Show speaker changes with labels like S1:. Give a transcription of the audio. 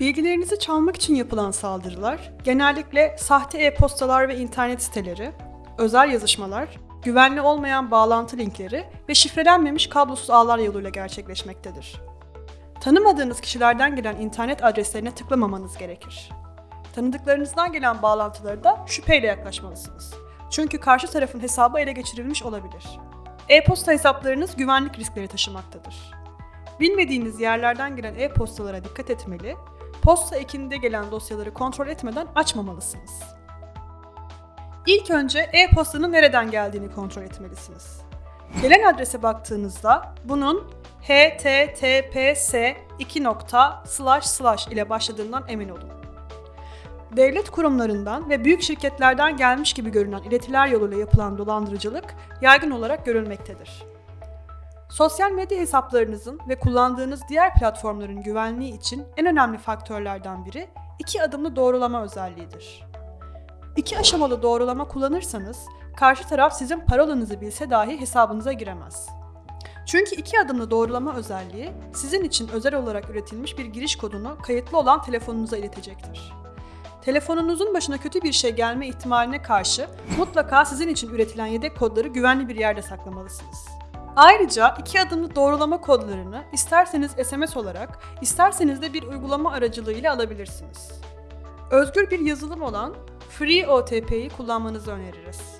S1: Bilgilerinizi çalmak için yapılan saldırılar genellikle sahte e-postalar ve internet siteleri, özel yazışmalar, güvenli olmayan bağlantı linkleri ve şifrelenmemiş kablosuz ağlar yoluyla gerçekleşmektedir. Tanımadığınız kişilerden gelen internet adreslerine tıklamamanız gerekir. Tanıdıklarınızdan gelen bağlantıları da şüpheyle yaklaşmalısınız. Çünkü karşı tarafın hesabı ele geçirilmiş olabilir. E-posta hesaplarınız güvenlik riskleri taşımaktadır. Bilmediğiniz yerlerden gelen e-postalara dikkat etmeli, posta ekinde gelen dosyaları kontrol etmeden açmamalısınız. İlk önce e-postanın nereden geldiğini kontrol etmelisiniz. Gelen adrese baktığınızda bunun https 2 ile başladığından emin olun. Devlet kurumlarından ve büyük şirketlerden gelmiş gibi görünen iletiler yoluyla yapılan dolandırıcılık yaygın olarak görülmektedir. Sosyal medya hesaplarınızın ve kullandığınız diğer platformların güvenliği için en önemli faktörlerden biri iki adımlı doğrulama özelliğidir. İki aşamalı doğrulama kullanırsanız karşı taraf sizin parolanızı bilse dahi hesabınıza giremez. Çünkü iki adımlı doğrulama özelliği sizin için özel olarak üretilmiş bir giriş kodunu kayıtlı olan telefonunuza iletecektir. Telefonunuzun başına kötü bir şey gelme ihtimaline karşı mutlaka sizin için üretilen yedek kodları güvenli bir yerde saklamalısınız. Ayrıca iki adımlı doğrulama kodlarını isterseniz SMS olarak, isterseniz de bir uygulama aracılığıyla alabilirsiniz. Özgür bir yazılım olan FreeOTP'yi kullanmanızı öneririz.